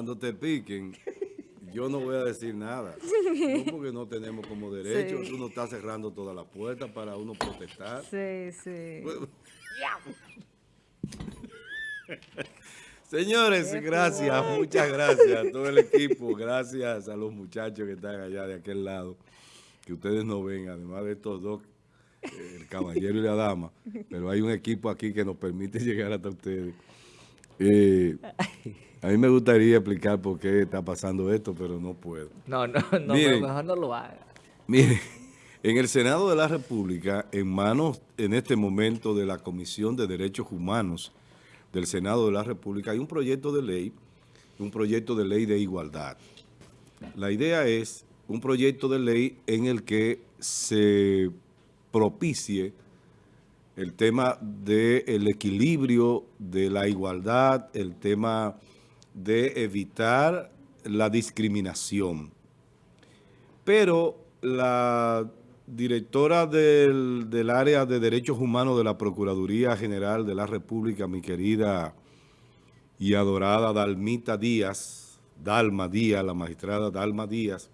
cuando te piquen, yo no voy a decir nada. No porque no tenemos como derecho, uno está cerrando todas las puertas para uno protestar. Sí, sí. Señores, gracias, muchas gracias a todo el equipo, gracias a los muchachos que están allá de aquel lado, que ustedes no ven, además de estos dos, el caballero y la dama, pero hay un equipo aquí que nos permite llegar hasta ustedes. Eh, a mí me gustaría explicar por qué está pasando esto, pero no puedo. No, no, no mejor no lo haga. Mire, en el Senado de la República, en manos en este momento de la Comisión de Derechos Humanos, del Senado de la República hay un proyecto de ley, un proyecto de ley de igualdad. La idea es un proyecto de ley en el que se propicie el tema del equilibrio de la igualdad, el tema de evitar la discriminación. Pero la directora del, área de Derechos Humanos de la Procuraduría General de la República, mi querida y adorada Dalmita Díaz, Dalma Díaz, la magistrada Dalma Díaz,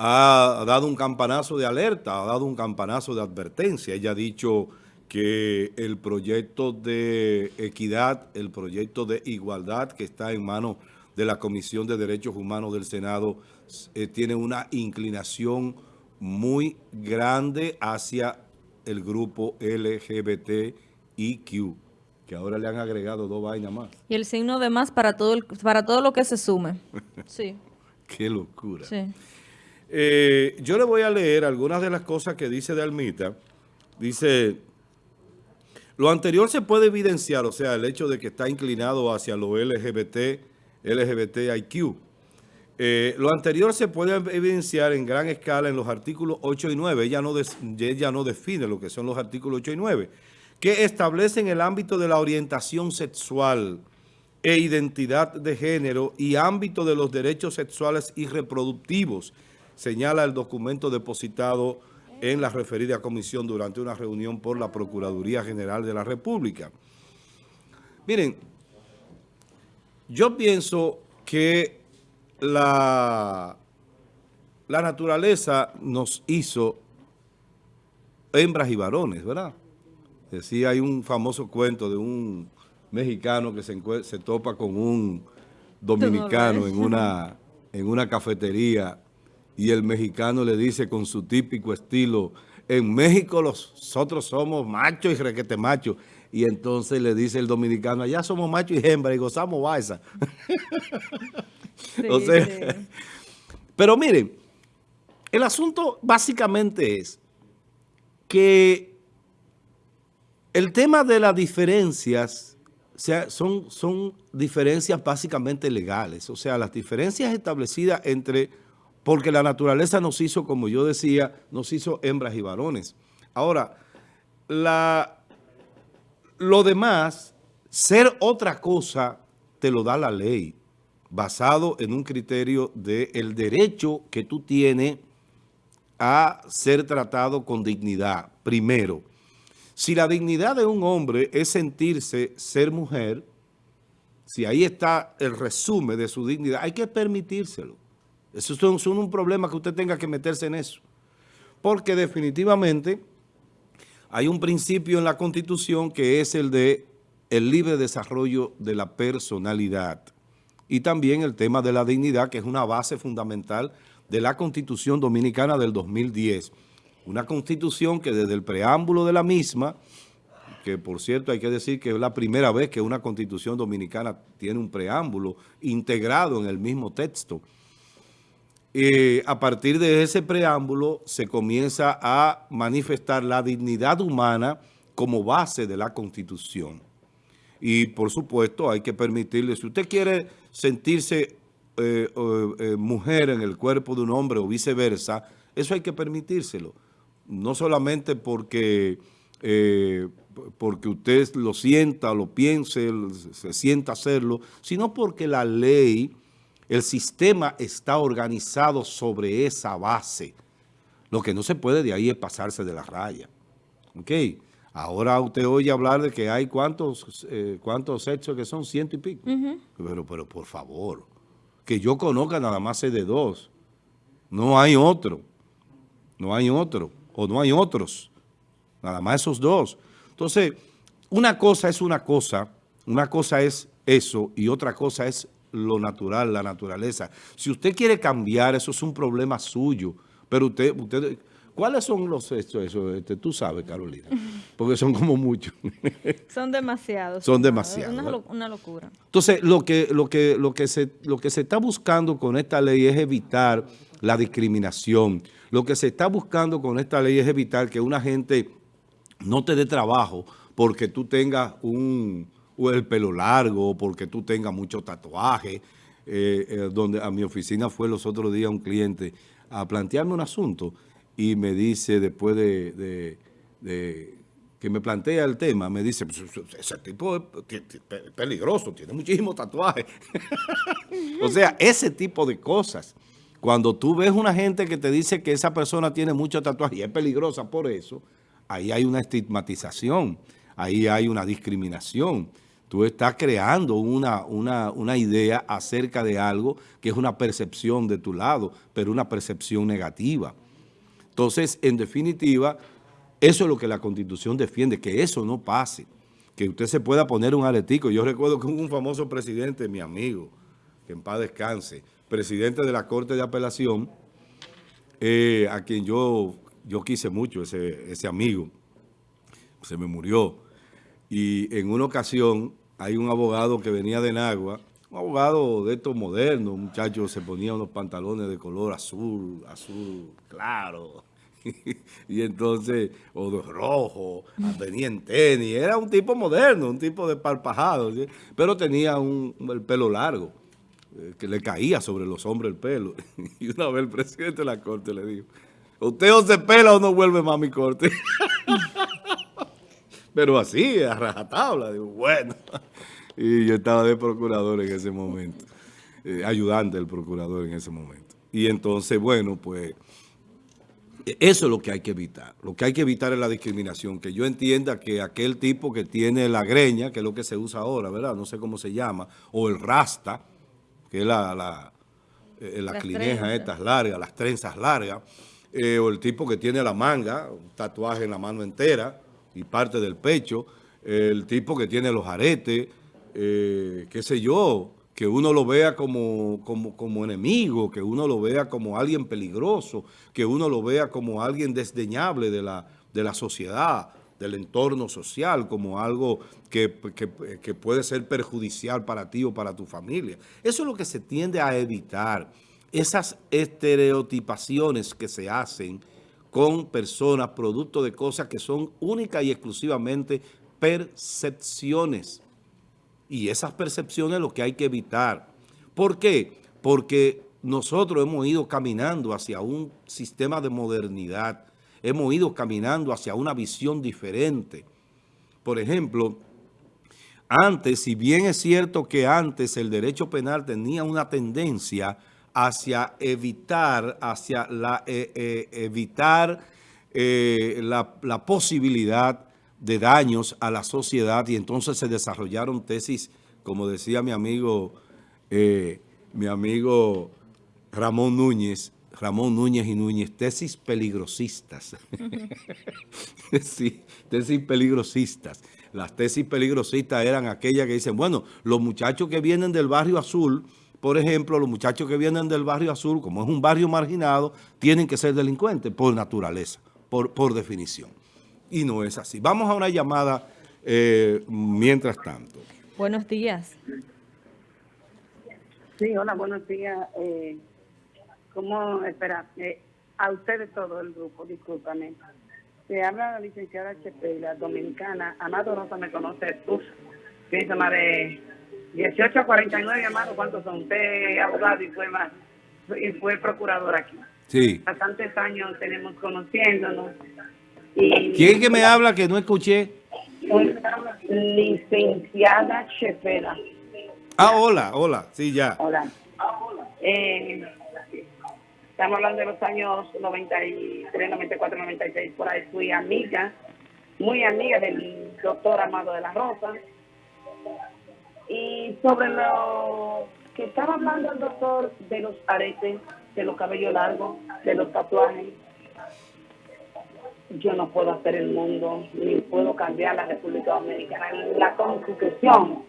ha dado un campanazo de alerta, ha dado un campanazo de advertencia. Ella ha dicho que el proyecto de equidad, el proyecto de igualdad que está en manos de la Comisión de Derechos Humanos del Senado eh, tiene una inclinación muy grande hacia el grupo LGBTIQ, que ahora le han agregado dos vainas más. Y el signo de más para todo, para todo lo que se sume. Sí. Qué locura. Sí. Eh, yo le voy a leer algunas de las cosas que dice de Almita. Dice, lo anterior se puede evidenciar, o sea, el hecho de que está inclinado hacia lo LGBT, LGBTIQ, eh, lo anterior se puede evidenciar en gran escala en los artículos 8 y 9. Ella no, ella no define lo que son los artículos 8 y 9, que establecen el ámbito de la orientación sexual e identidad de género y ámbito de los derechos sexuales y reproductivos, señala el documento depositado en la referida comisión durante una reunión por la Procuraduría General de la República. Miren, yo pienso que la, la naturaleza nos hizo hembras y varones, ¿verdad? Decía, hay un famoso cuento de un mexicano que se, se topa con un dominicano en una, en una cafetería y el mexicano le dice con su típico estilo, en México nosotros somos machos y requete machos. Y entonces le dice el dominicano, allá somos machos y hembras y gozamos baisa. o sea, pero miren, el asunto básicamente es que el tema de las diferencias son, son diferencias básicamente legales, o sea, las diferencias establecidas entre, porque la naturaleza nos hizo, como yo decía, nos hizo hembras y varones. Ahora, la, lo demás, ser otra cosa, te lo da la ley basado en un criterio del el derecho que tú tienes a ser tratado con dignidad, primero. Si la dignidad de un hombre es sentirse ser mujer, si ahí está el resumen de su dignidad, hay que permitírselo. Eso es un, problema que usted tenga que meterse en eso. Porque definitivamente hay un principio en la Constitución que es el de el libre desarrollo de la personalidad y también el tema de la dignidad, que es una base fundamental de la Constitución Dominicana del 2010. Una Constitución que desde el preámbulo de la misma, que por cierto hay que decir que es la primera vez que una Constitución Dominicana tiene un preámbulo integrado en el mismo texto. Eh, a partir de ese preámbulo se comienza a manifestar la dignidad humana como base de la Constitución. Y por supuesto hay que permitirle, si usted quiere sentirse eh, eh, mujer en el cuerpo de un hombre o viceversa, eso hay que permitírselo. No solamente porque, porque usted lo sienta, lo piense, se sienta hacerlo, sino porque la ley, el sistema está organizado sobre esa base. Lo que no se puede de ahí es pasarse de la raya. ¿Ok? Ahora usted oye hablar de que hay cuántos, eh, cuántos sexos que son, ciento y pico. pero, pero por favor, que yo conozca nada más es de dos. No hay otro. No hay otro. O no hay otros. Nada más esos dos. Entonces, una cosa es una cosa. Una cosa es eso y otra cosa es lo natural, la naturaleza. Si usted quiere cambiar, eso es un problema suyo. Pero usted, usted ¿cuáles son los hechos? Eso, este, tú sabes, Carolina, porque son como muchos. son demasiados. Son demasiados. Una, una, locura. Entonces, lo que, lo, que, lo, que se, lo que se está buscando con esta ley es evitar la discriminación. Lo que se está buscando con esta ley es evitar que una gente no te dé trabajo porque tú tengas un, el pelo largo, porque tú tengas mucho tatuaje. Eh, eh, donde a mi oficina fue los otros días un cliente a plantearme un asunto y me dice después de, que me plantea el tema, me dice, pues, ese tipo es peligroso, tiene muchísimos tatuajes. o sea, ese tipo de cosas. Cuando tú ves una gente que te dice que esa persona tiene mucho tatuaje y es peligrosa por eso, ahí hay una estigmatización, ahí hay una discriminación. Tú estás creando una, una, una, idea acerca de algo que es una percepción de tu lado, pero una percepción negativa. Entonces, en definitiva, eso es lo que la Constitución defiende, que eso no pase, que usted se pueda poner un aretico. Yo recuerdo que un famoso presidente, mi amigo, que en paz descanse, presidente de la Corte de Apelación, eh, a quien yo, yo quise mucho, ese, ese amigo, se me murió. Y en una ocasión hay un abogado que venía de Nagua, un abogado de estos modernos, un muchacho se ponía unos pantalones de color azul, azul claro, y entonces, o de rojo, venía en tenis, era un tipo moderno, un tipo de parpajado, pero tenía un, el pelo largo, eh, que le caía sobre los hombres el pelo. Y una vez el presidente de la corte le dijo, usted o se pela o no vuelve más a mi corte. pero así, a rajatabla, digo, bueno. Y yo estaba de procurador en ese momento, eh, ayudante del procurador en ese momento. Y entonces, bueno, pues... Eso es lo que hay que evitar. Lo que hay que evitar es la discriminación. Que yo entienda que aquel tipo que tiene la greña, que es lo que se usa ahora, ¿verdad? No sé cómo se llama, o el rasta, que es la, la, eh, la clineja estas largas, las trenzas largas, eh, o el tipo que tiene la manga, un tatuaje en la mano entera y parte del pecho, el tipo que tiene los aretes, eh, qué sé yo, que uno lo vea como, como, enemigo, que uno lo vea como alguien peligroso, que uno lo vea como alguien desdeñable de la, de la sociedad, del entorno social, como algo que, puede ser perjudicial para ti o para tu familia. Eso es lo que se tiende a evitar, esas estereotipaciones que se hacen con personas, producto de cosas que son únicas y exclusivamente percepciones. Y esas percepciones lo que hay que evitar. ¿Por qué? Porque nosotros hemos ido caminando hacia un sistema de modernidad, hemos ido caminando hacia una visión diferente. Por ejemplo, antes, si bien es cierto que antes el derecho penal tenía una tendencia hacia evitar, hacia la, eh, eh, evitar eh, la, posibilidad de daños a la sociedad y entonces se desarrollaron tesis, como decía mi amigo, mi amigo Ramón Núñez, Ramón Núñez y Núñez, tesis peligrosistas. tesis peligrosistas. Las tesis peligrosistas eran aquellas que dicen, bueno, los muchachos que vienen del barrio azul, por ejemplo, los muchachos que vienen del barrio azul, como es un barrio marginado, tienen que ser delincuentes por naturaleza, por, por definición y no es así. Vamos a una llamada eh, mientras tanto. Buenos días. Sí, hola, buenos días. Eh, ¿Cómo, espera, eh, a ustedes todo el grupo, discúlpame. Se habla la licenciada Chepe, la dominicana. Amado Rosa me conoce, uf, piensa de 18 a 49, Amado, ¿cuántos son? Usted abogado y fue más, y fue procurador aquí. Sí. Bastantes años tenemos conociéndonos. ¿Quién que me habla que no escuché? Licenciada Chefera. Ah, hola, hola, sí, ya. Hola. Eh, estamos hablando de los años 93, 94, 96, por ahí fui amiga muy amiga del doctor Amado de la Rosa. Y sobre lo que estaba hablando el doctor de los aretes, de los cabellos largos, de los tatuajes, yo no puedo hacer el mundo, ni puedo cambiar la República Dominicana, ni la constitución.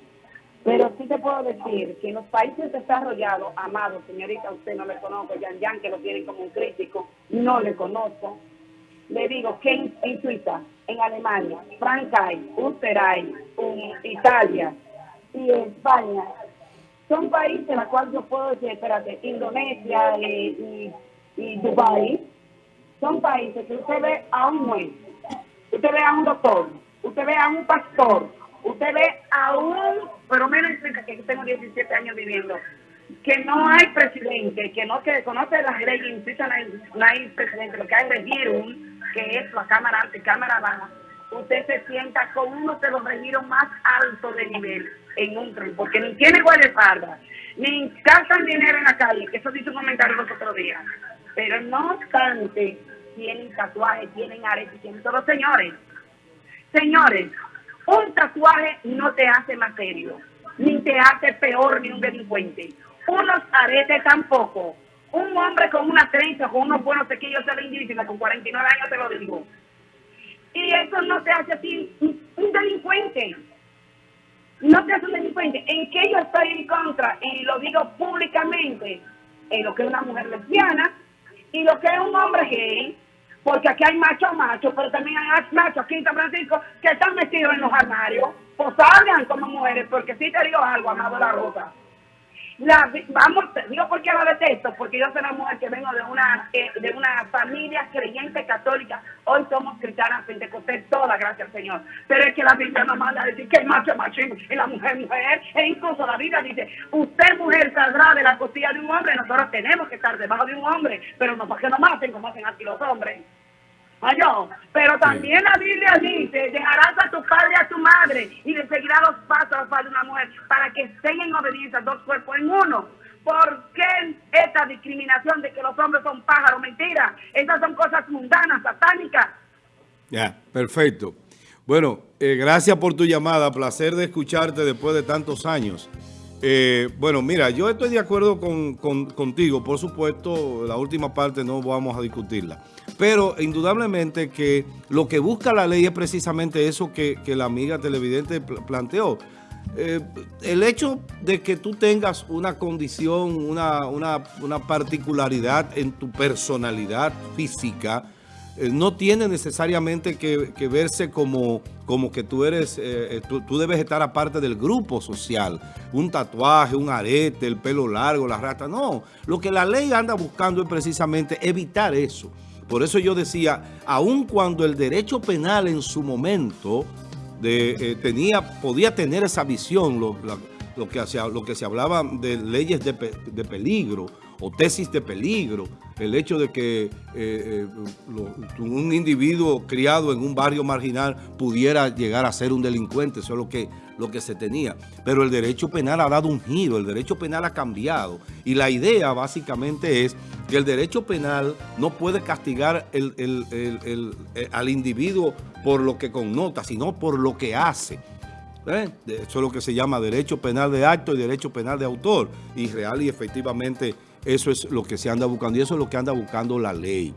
Pero sí te puedo decir que en los países desarrollados, amado, señorita, usted no le conozco, Yan Yan, que lo tienen como un crítico, no le conozco. Le digo que en, Suiza, en Alemania, Francia, Usteray, Italia y España, son países en los cuales yo puedo decir, espérate, Indonesia y, y, Dubái, son países que usted ve a un juez, usted ve a un doctor, usted ve a un pastor, usted ve a un, pero menos que tengo 17 años viviendo, que no hay presidente, que no que conoce las leyes, no hay, no hay presidente, lo que hay es regirun, que es la cámara alta y cámara baja, usted se sienta con uno de los regiros más altos de nivel en un tren, porque ni tiene guardaespaldas, ni gastan dinero en la calle, que eso dice un comentario los otros días. Pero no obstante, tienen tatuajes, tienen aretes, tienen todos señores. Señores, un tatuaje no te hace más serio, ni te hace peor ni un delincuente. Unos aretes tampoco. Un hombre con una trenza, con unos buenos tequillos de indígena, con 49 años te lo digo. Y eso no te hace así un delincuente. No te hace un delincuente. ¿En qué yo estoy en contra? Y lo digo públicamente, en lo que es una mujer lesbiana y lo que es un hombre gay, porque aquí hay machos machos, pero también hay machos aquí en San Francisco que están metidos en los armarios. Pues salgan como mujeres, porque si te digo algo, amado la rosa. La, vamos, digo porque la detesto, porque yo soy una mujer que vengo de una eh, de una familia creyente católica. Hoy somos cristianas pentecostés, toda gracias al Señor. Pero es que la Biblia nos manda a decir que el macho es machismo y la mujer mujer. E incluso la Biblia dice, usted mujer saldrá de la costilla de un hombre, nosotros tenemos que estar debajo de un hombre, pero no para que nos maten como hacen aquí los hombres. Pero también la Biblia dice, dejarás a tu padre y a tu madre y le seguirá los pasos a los de una mujer para que estén en obediencia dos cuerpos en uno. ¿Por qué esta discriminación de que los hombres son pájaros? Mentira. Esas son cosas mundanas, satánicas. Ya, perfecto. Bueno, eh, gracias por tu llamada. Placer de escucharte después de tantos años. Eh, bueno, mira, yo estoy de acuerdo con, contigo. Por supuesto, la última parte no vamos a discutirla. Pero indudablemente que lo que busca la ley es precisamente eso que, la amiga televidente planteó. Eh, el hecho de que tú tengas una condición, una, una particularidad en tu personalidad física, no tiene necesariamente que, verse como, como que tú eres, eh, eh, tú, debes estar aparte del grupo social. Un tatuaje, un arete, el pelo largo, la rata. No, lo que la ley anda buscando es precisamente evitar eso. Por eso yo decía, aun cuando el derecho penal en su momento tenía, podía tener esa visión, lo, que, lo que se hablaba de leyes de, de peligro, o tesis de peligro, el hecho de que eh, eh, un individuo criado en un barrio marginal pudiera llegar a ser un delincuente, eso es lo que, lo que se tenía. Pero el derecho penal ha dado un giro, el derecho penal ha cambiado y la idea básicamente es que el derecho penal no puede castigar eh, al individuo por lo que connota, sino por lo que hace. Eso es lo que se llama derecho penal de acto y derecho penal de autor. Y real y efectivamente eso es lo que se anda buscando y eso es lo que anda buscando la ley.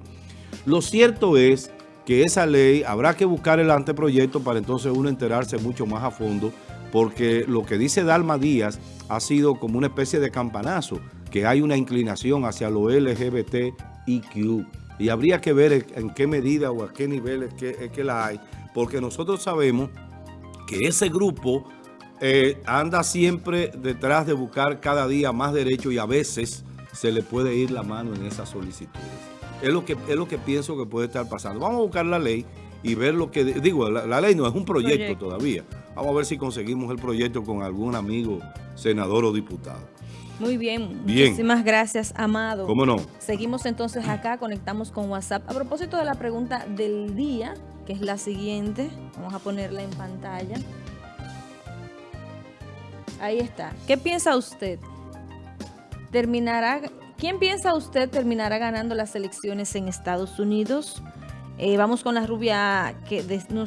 Lo cierto es que esa ley habrá que buscar el anteproyecto para entonces uno enterarse mucho más a fondo porque lo que dice Dalma Díaz ha sido como una especie de campanazo, que hay una inclinación hacia lo LGBTIQ y habría que ver en qué medida o a qué nivel es que, la hay, porque nosotros sabemos que ese grupo eh, anda siempre detrás de buscar cada día más derechos y a veces se le puede ir la mano en esas solicitudes. Es lo que, es lo que pienso que puede estar pasando. Vamos a buscar la ley y ver lo que... Digo, la, ley no es un proyecto, todavía. Vamos a ver si conseguimos el proyecto con algún amigo senador o diputado. Muy bien, bien, muchísimas gracias, Amado. ¿Cómo no? Seguimos entonces acá, conectamos con WhatsApp. A propósito de la pregunta del día, que es la siguiente, vamos a ponerla en pantalla. Ahí está. ¿Qué piensa usted? Terminará, ¿quién piensa usted terminará ganando las elecciones en Estados Unidos? Eh, vamos con la rubia que nos